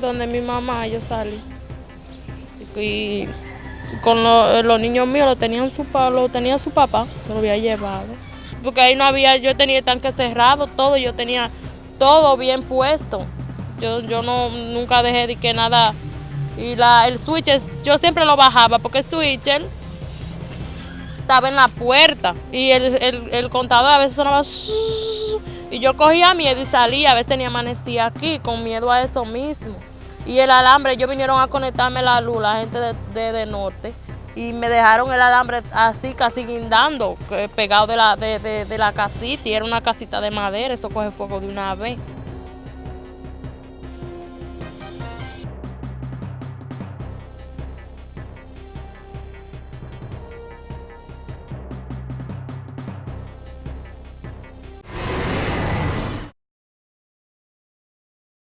donde mi mamá yo salí. Y con lo- los niños míos lo tenían su, lo tenía su papá, se lo había llevado. Porque ahí no había, yo tenía el tanque cerrado, todo, yo tenía todo bien puesto. Yo, yo no, nunca dejé de que nada. Y la, el switch, yo siempre lo bajaba porque el switcher estaba en la puerta y el, el, el contador a veces sonaba y yo cogía miedo y salía, a veces tenía amanecía aquí con miedo a eso mismo. Y el alambre, ellos vinieron a conectarme la luz, la gente de, de, norte, y me dejaron el alambre así, casi guindando, pegado de la, de, de, de la casita, y era una casita de madera, eso coge fuego de una vez.